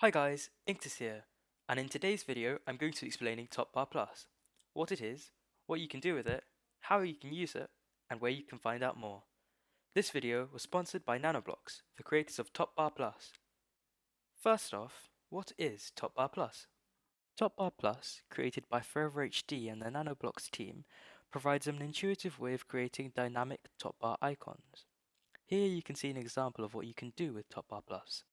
Hi guys, Inktus here, and in today's video I'm going to be explaining Topbar Plus, what it is, what you can do with it, how you can use it, and where you can find out more. This video was sponsored by Nanoblox, the creators of Topbar Plus. First off, what is Topbar Plus? Topbar Plus, created by Forever HD and the Nanoblox team, provides an intuitive way of creating dynamic Topbar icons. Here you can see an example of what you can do with Topbar Plus.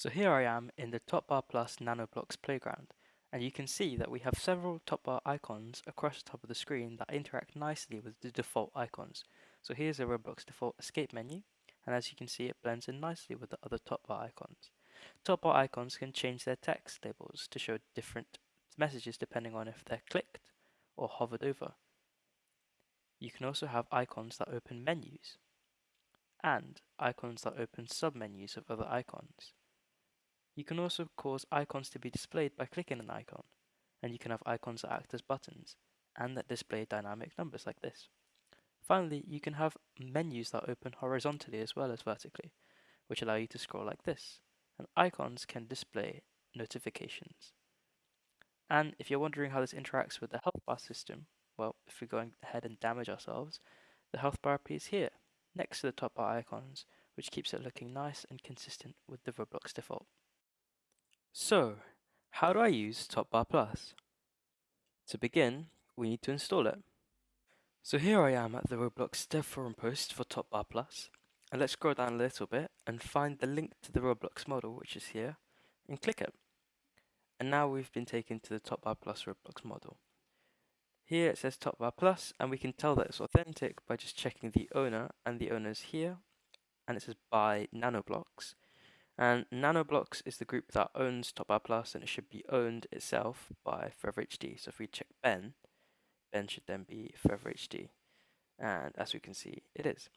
So here I am in the Topbar Plus Nanoblox playground, and you can see that we have several Topbar icons across the top of the screen that interact nicely with the default icons. So here's the Roblox default escape menu, and as you can see it blends in nicely with the other Topbar icons. Topbar icons can change their text labels to show different messages depending on if they're clicked or hovered over. You can also have icons that open menus, and icons that open submenus of other icons. You can also cause icons to be displayed by clicking an icon, and you can have icons that act as buttons, and that display dynamic numbers like this. Finally, you can have menus that open horizontally as well as vertically, which allow you to scroll like this, and icons can display notifications. And if you're wondering how this interacts with the health bar system, well, if we're going ahead and damage ourselves, the health bar appears here, next to the top bar icons, which keeps it looking nice and consistent with the Roblox default. So, how do I use Topbar Plus? To begin, we need to install it. So here I am at the Roblox dev forum post for Topbar Plus, and let's scroll down a little bit and find the link to the Roblox model, which is here, and click it. And now we've been taken to the Topbar Plus Roblox model. Here it says Topbar Plus, and we can tell that it's authentic by just checking the owner, and the owner's here, and it says by Nanoblox, and Nanoblox is the group that owns Topbar Plus and it should be owned itself by Forever HD. So if we check Ben, Ben should then be Forever HD. And as we can see, it is.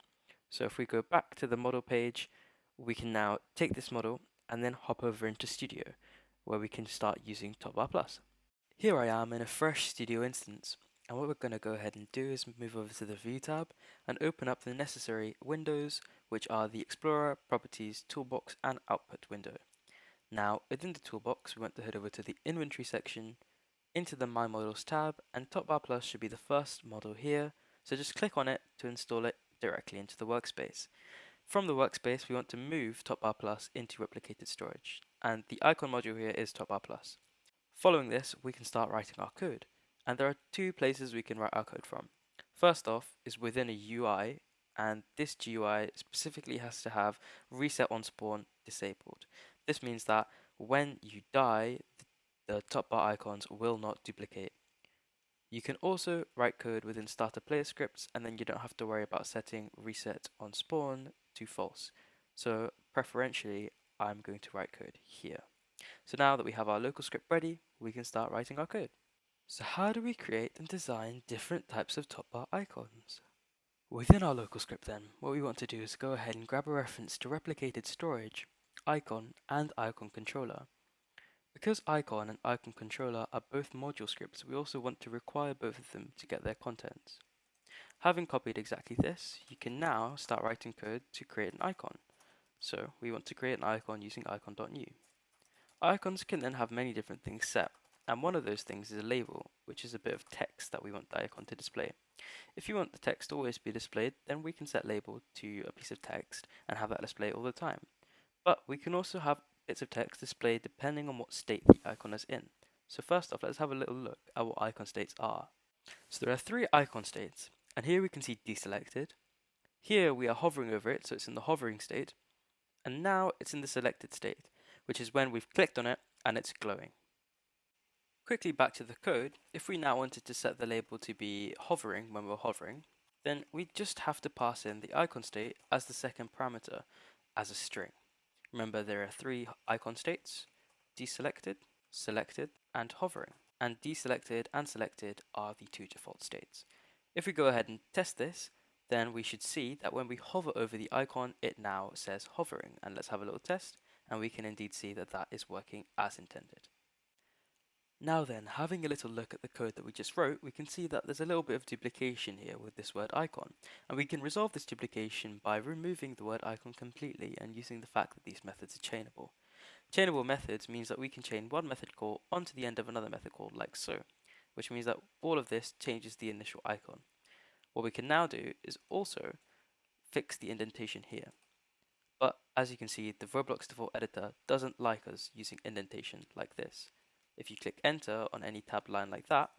So if we go back to the model page, we can now take this model and then hop over into Studio, where we can start using Plus. Here I am in a fresh Studio instance. And what we're going to go ahead and do is move over to the View tab and open up the necessary windows, which are the Explorer, Properties, Toolbox, and Output window. Now, within the toolbox, we want to head over to the Inventory section, into the My Models tab, and Topbar Plus should be the first model here, so just click on it to install it directly into the workspace. From the workspace, we want to move Topbar Plus into replicated storage, and the icon module here is Topbar Plus. Following this, we can start writing our code. And there are two places we can write our code from. First off is within a UI, and this GUI specifically has to have reset on spawn disabled. This means that when you die, the top bar icons will not duplicate. You can also write code within starter player scripts and then you don't have to worry about setting reset on spawn to false. So preferentially, I'm going to write code here. So now that we have our local script ready, we can start writing our code. So how do we create and design different types of top bar icons? Within our local script then, what we want to do is go ahead and grab a reference to replicated storage, icon, and icon controller. Because icon and icon controller are both module scripts, we also want to require both of them to get their contents. Having copied exactly this, you can now start writing code to create an icon. So we want to create an icon using icon.new. Icons can then have many different things set, and one of those things is a label, which is a bit of text that we want the icon to display. If you want the text to always be displayed, then we can set label to a piece of text and have that display all the time. But we can also have bits of text displayed depending on what state the icon is in. So first off, let's have a little look at what icon states are. So there are three icon states, and here we can see deselected. Here we are hovering over it, so it's in the hovering state. And now it's in the selected state, which is when we've clicked on it and it's glowing. Quickly back to the code, if we now wanted to set the label to be hovering when we're hovering, then we just have to pass in the icon state as the second parameter as a string. Remember there are three icon states, deselected, selected, and hovering. And deselected and selected are the two default states. If we go ahead and test this, then we should see that when we hover over the icon, it now says hovering. And let's have a little test, and we can indeed see that that is working as intended. Now then, having a little look at the code that we just wrote, we can see that there's a little bit of duplication here with this word icon. And we can resolve this duplication by removing the word icon completely and using the fact that these methods are chainable. Chainable methods means that we can chain one method call onto the end of another method call like so, which means that all of this changes the initial icon. What we can now do is also fix the indentation here. But as you can see, the Roblox default editor doesn't like us using indentation like this. If you click enter on any tab line like that,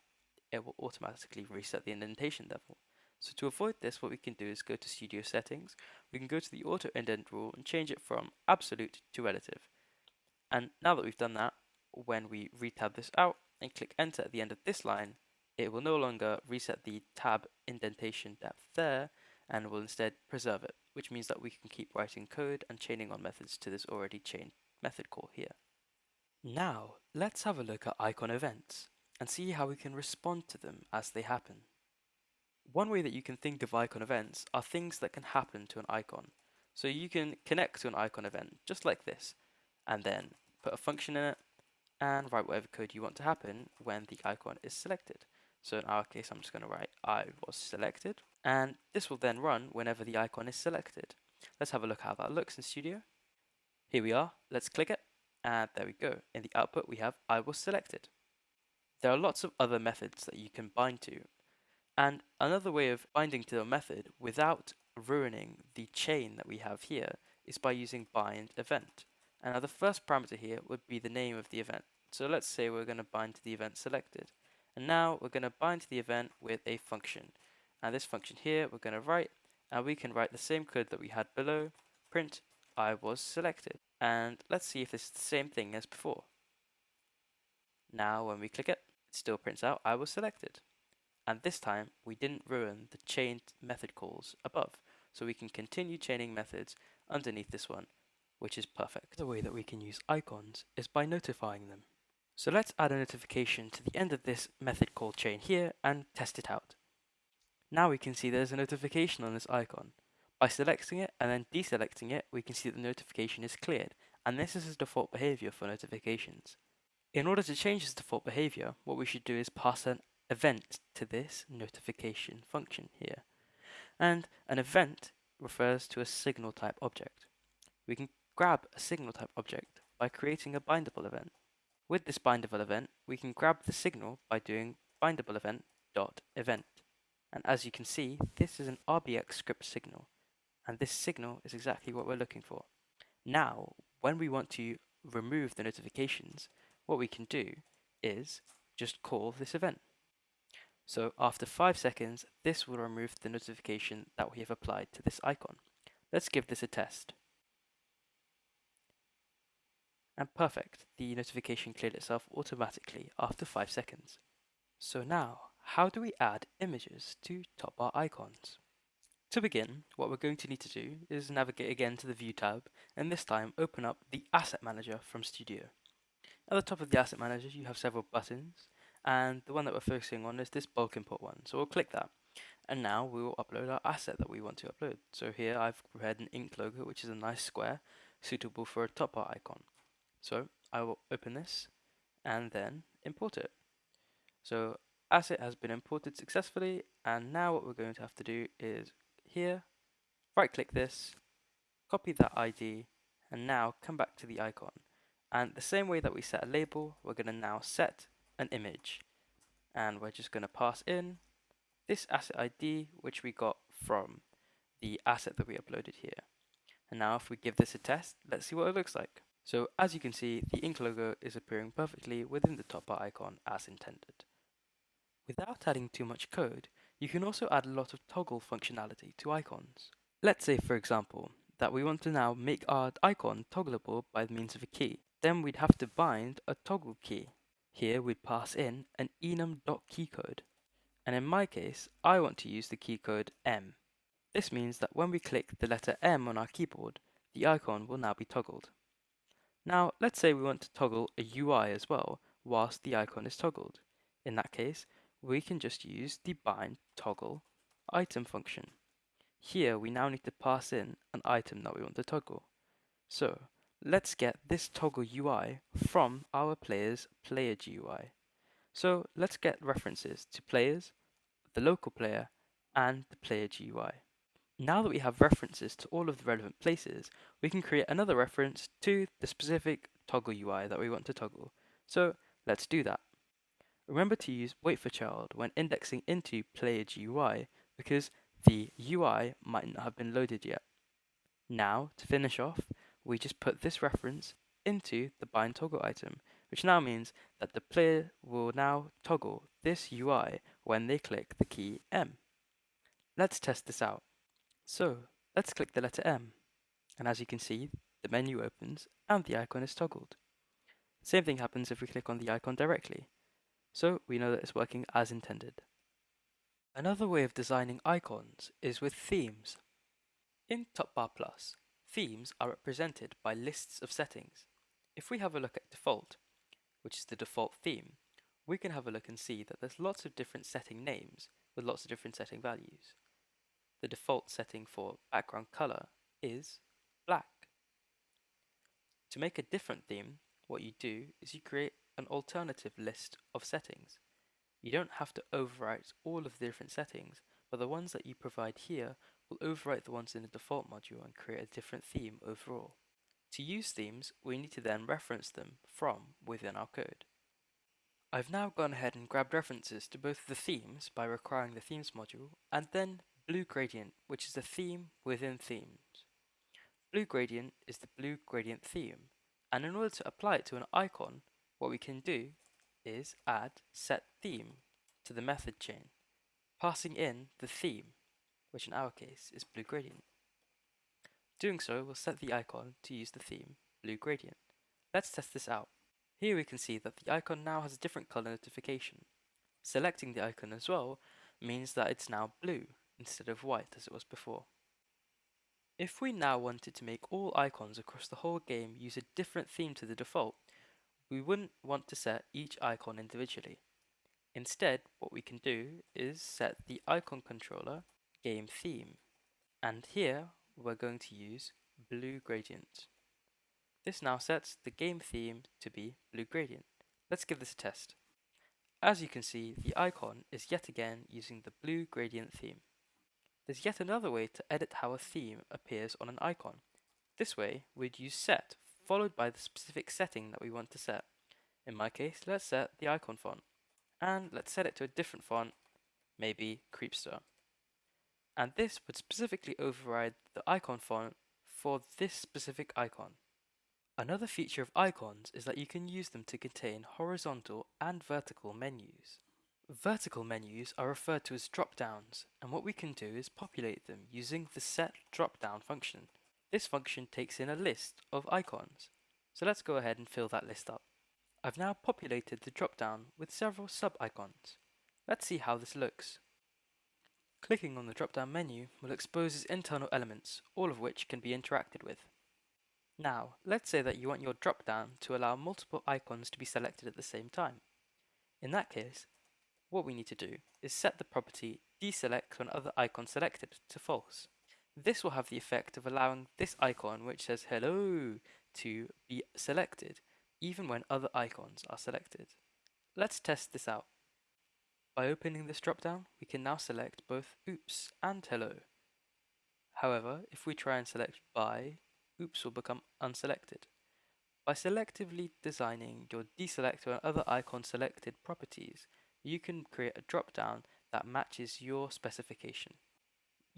it will automatically reset the indentation level. So to avoid this, what we can do is go to Studio Settings, we can go to the Auto Indent rule and change it from absolute to relative. And now that we've done that, when we retab this out and click enter at the end of this line, it will no longer reset the tab indentation depth there and will instead preserve it, which means that we can keep writing code and chaining on methods to this already chained method call here. Now, let's have a look at icon events and see how we can respond to them as they happen. One way that you can think of icon events are things that can happen to an icon. So you can connect to an icon event just like this, and then put a function in it and write whatever code you want to happen when the icon is selected. So in our case, I'm just going to write I was selected, and this will then run whenever the icon is selected. Let's have a look how that looks in Studio. Here we are, let's click it, and there we go. In the output, we have I was selected. There are lots of other methods that you can bind to, and another way of binding to a method without ruining the chain that we have here is by using bind event. And now the first parameter here would be the name of the event. So let's say we're going to bind to the event selected. And now we're going to bind to the event with a function. And this function here we're going to write, and we can write the same code that we had below, print I was selected. And let's see if this is the same thing as before. Now when we click it, it still prints out I was selected. And this time we didn't ruin the chained method calls above. So we can continue chaining methods underneath this one, which is perfect. The way that we can use icons is by notifying them. So let's add a notification to the end of this method call chain here and test it out. Now we can see there's a notification on this icon. By selecting it and then deselecting it, we can see that the notification is cleared, and this is the default behavior for notifications. In order to change this default behavior, what we should do is pass an event to this notification function here. And an event refers to a signal type object. We can grab a signal type object by creating a bindable event. With this bindable event, we can grab the signal by doing bindable event dot event. And as you can see, this is an RBX script signal. And this signal is exactly what we're looking for. Now, when we want to remove the notifications, what we can do is just call this event. So after 5 seconds, this will remove the notification that we have applied to this icon. Let's give this a test. And perfect, the notification cleared itself automatically after 5 seconds. So now, how do we add images to top bar icons? To begin, what we're going to need to do is navigate again to the View tab, and this time open up the Asset Manager from Studio. At the top of the Asset Manager, you have several buttons, and the one that we're focusing on is this bulk import one. So we'll click that, and now we will upload our asset that we want to upload. So here I've prepared an ink logo, which is a nice square, suitable for a top bar icon. So I will open this and then import it. So asset has been imported successfully and now what we're going to have to do is here, right click this, copy that ID and now come back to the icon. And the same way that we set a label, we're going to now set an image. And we're just going to pass in this asset ID, which we got from the asset that we uploaded here. And now if we give this a test, let's see what it looks like. So as you can see, the ink logo is appearing perfectly within the top bar icon as intended. Without adding too much code, you can also add a lot of toggle functionality to icons. Let's say, for example, that we want to now make our icon toggleable by means of a key. Then we'd have to bind a toggle key. Here we'd pass in an enum.keycode. And in my case, I want to use the keycode M. This means that when we click the letter M on our keyboard, the icon will now be toggled. Now, let's say we want to toggle a UI as well, whilst the icon is toggled. In that case, we can just use the bind toggle item function. Here, we now need to pass in an item that we want to toggle. So, let's get this toggle UI from our player's player GUI. So, let's get references to players, the local player, and the player GUI. Now that we have references to all of the relevant places, we can create another reference to the specific toggle UI that we want to toggle. So let's do that. Remember to use wait for child when indexing into player GUI because the UI might not have been loaded yet. Now, to finish off, we just put this reference into the bind toggle item, which now means that the player will now toggle this UI when they click the key M. Let's test this out. So, let's click the letter M, and as you can see, the menu opens and the icon is toggled. Same thing happens if we click on the icon directly, so we know that it's working as intended. Another way of designing icons is with themes. In TopBar Plus, themes are represented by lists of settings. If we have a look at default, which is the default theme, we can have a look and see that there's lots of different setting names with lots of different setting values. The default setting for background color is black. To make a different theme, what you do is you create an alternative list of settings. You don't have to overwrite all of the different settings, but the ones that you provide here will overwrite the ones in the default module and create a different theme overall. To use themes, we need to then reference them from within our code. I've now gone ahead and grabbed references to both the themes by requiring the themes module and then blue gradient, which is the theme within themes. Blue gradient is the blue gradient theme, and in order to apply it to an icon, what we can do is add set theme to the method chain, passing in the theme, which in our case is blue gradient. Doing so will set the icon to use the theme blue gradient. Let's test this out. Here we can see that the icon now has a different color notification. Selecting the icon as well means that it's now blue instead of white as it was before. If we now wanted to make all icons across the whole game use a different theme to the default, we wouldn't want to set each icon individually. Instead, what we can do is set the icon controller game theme. And here we're going to use blue gradient. This now sets the game theme to be blue gradient. Let's give this a test. As you can see, the icon is yet again using the blue gradient theme. There's yet another way to edit how a theme appears on an icon. This way, we'd use set, followed by the specific setting that we want to set. In my case, let's set the icon font. And let's set it to a different font, maybe Creepster. And this would specifically override the icon font for this specific icon. Another feature of icons is that you can use them to contain horizontal and vertical menus. Vertical menus are referred to as drop-downs, and what we can do is populate them using the set drop-down function. This function takes in a list of icons, so let's go ahead and fill that list up. I've now populated the drop-down with several sub-icons. Let's see how this looks. Clicking on the drop-down menu will expose its internal elements, all of which can be interacted with. Now, let's say that you want your drop-down to allow multiple icons to be selected at the same time. In that case, what we need to do is set the property deselect when other icon selected to false. This will have the effect of allowing this icon which says hello to be selected even when other icons are selected. Let's test this out. By opening this dropdown, we can now select both oops and hello. However, if we try and select bye, oops will become unselected. By selectively designing your deselector and other icon selected properties, you can create a drop-down that matches your specification.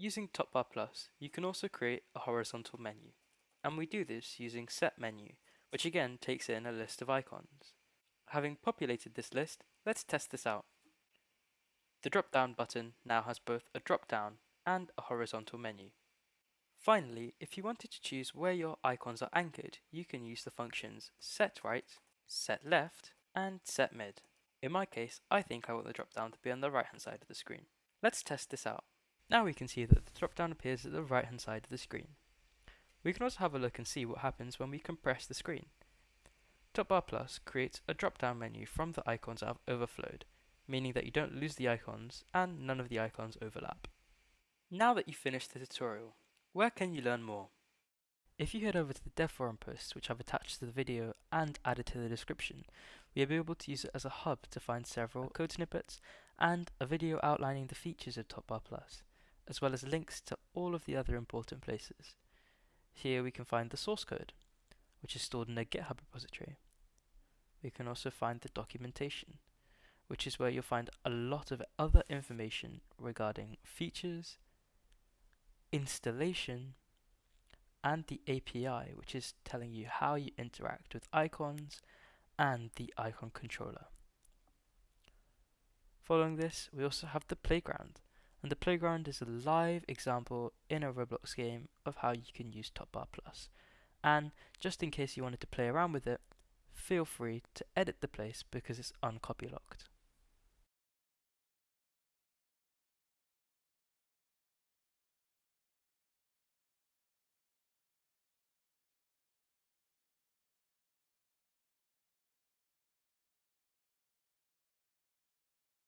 Using Topbar Plus, you can also create a horizontal menu, and we do this using set menu, which again takes in a list of icons. Having populated this list, let's test this out. The drop-down button now has both a drop-down and a horizontal menu. Finally, if you wanted to choose where your icons are anchored, you can use the functions set right, set left, and set mid. In my case, I think I want the drop-down to be on the right-hand side of the screen. Let's test this out. Now we can see that the drop-down appears at the right-hand side of the screen. We can also have a look and see what happens when we compress the screen. Topbar Plus creates a drop-down menu from the icons that have overflowed, meaning that you don't lose the icons and none of the icons overlap. Now that you've finished the tutorial, where can you learn more? If you head over to the dev forum posts which I've attached to the video and added to the description, you'll be able to use it as a hub to find several code snippets and a video outlining the features of Topbar Plus, as well as links to all of the other important places. Here we can find the source code. which is stored in a GitHub repository. We can also find the documentation, which is where you'll find a lot of other information regarding features, installation, and the API, which is telling you how you interact with icons and the icon controller. Following this, we also have the playground, and the playground is a live example in a Roblox game of how you can use Topbar Plus. And just in case you wanted to play around with it, feel free to edit the place because it's uncopy locked.